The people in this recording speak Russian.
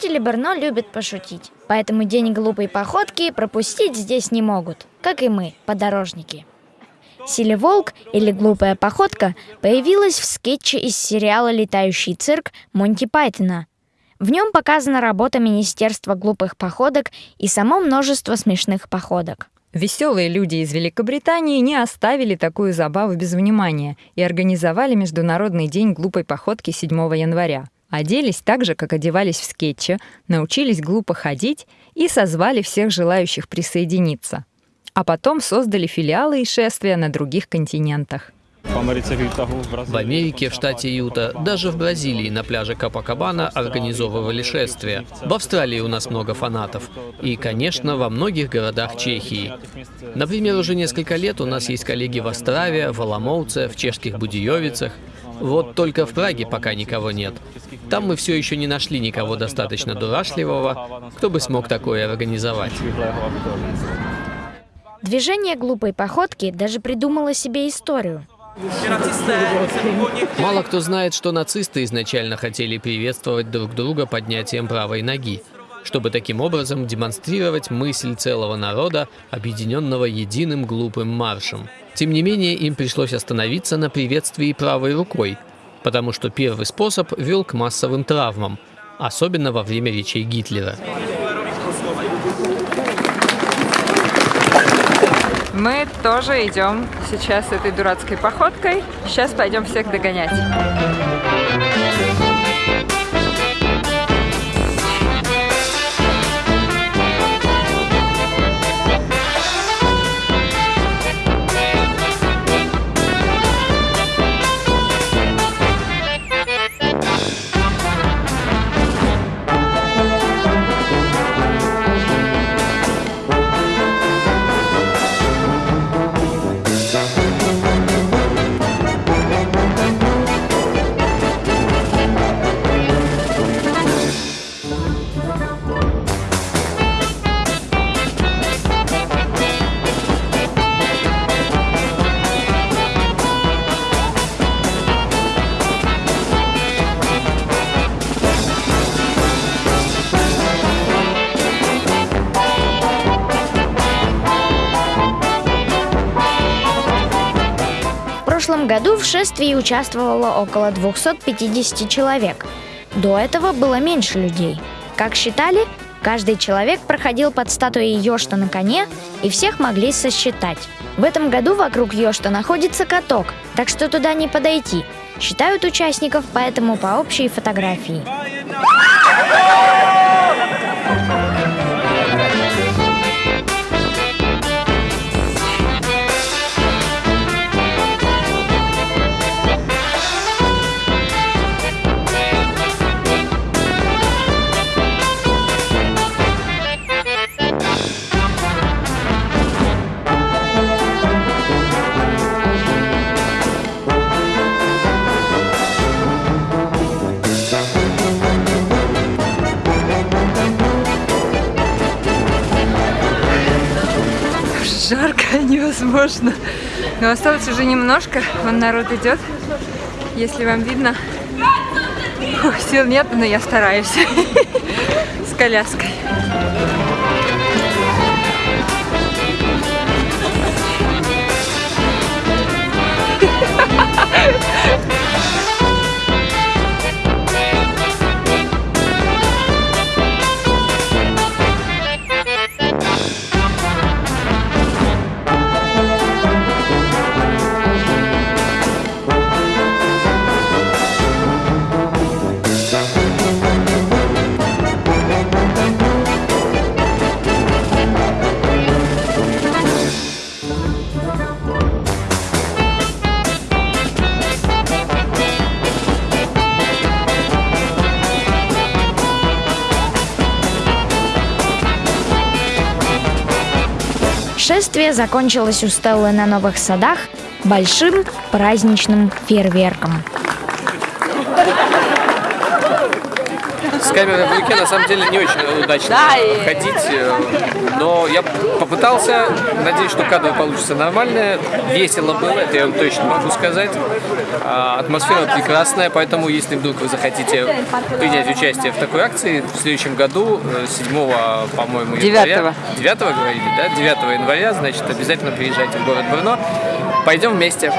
Жители Берно любят пошутить, поэтому день глупой походки пропустить здесь не могут, как и мы, подорожники. Силеволк или глупая походка появилась в скетче из сериала «Летающий цирк» Монти Пайтона. В нем показана работа Министерства глупых походок и само множество смешных походок. Веселые люди из Великобритании не оставили такую забаву без внимания и организовали Международный день глупой походки 7 января. Оделись так же, как одевались в скетче, научились глупо ходить и созвали всех желающих присоединиться. А потом создали филиалы и шествия на других континентах. В Америке, в штате Юта, даже в Бразилии на пляже Капакабана организовывали шествия. В Австралии у нас много фанатов. И, конечно, во многих городах Чехии. Например, уже несколько лет у нас есть коллеги в Острове, в Аламоуце, в чешских Будиевицах. Вот только в Праге пока никого нет. Там мы все еще не нашли никого достаточно дурашливого, кто бы смог такое организовать. Движение глупой походки даже придумало себе историю. Мало кто знает, что нацисты изначально хотели приветствовать друг друга поднятием правой ноги, чтобы таким образом демонстрировать мысль целого народа, объединенного единым глупым маршем. Тем не менее, им пришлось остановиться на приветствии правой рукой, потому что первый способ вел к массовым травмам, особенно во время речей Гитлера. Мы тоже идем сейчас этой дурацкой походкой. Сейчас пойдем всех догонять. Прошлом году в шествии участвовало около 250 человек. До этого было меньше людей. Как считали, каждый человек проходил под статуей Йошта на коне, и всех могли сосчитать. В этом году вокруг Йошта находится каток, так что туда не подойти. Считают участников поэтому по общей фотографии. Жарко невозможно. Но осталось уже немножко. Вон народ идет. Если вам видно. Фух, сил нет, но я стараюсь. С коляской. Шествие закончилось у Стеллы на Новых Садах большим праздничным фейерверком. С камерой в руке на самом деле не очень удачно ходить, э, но я попытался, надеюсь, что кадры получатся нормальные, весело было, это я вам точно могу сказать. А, атмосфера прекрасная, поэтому если вдруг вы захотите принять участие в такой акции, в следующем году, 7, э, по-моему, 9 9 говорили, да? 9 января, значит, обязательно приезжайте в город Брно. Пойдем вместе.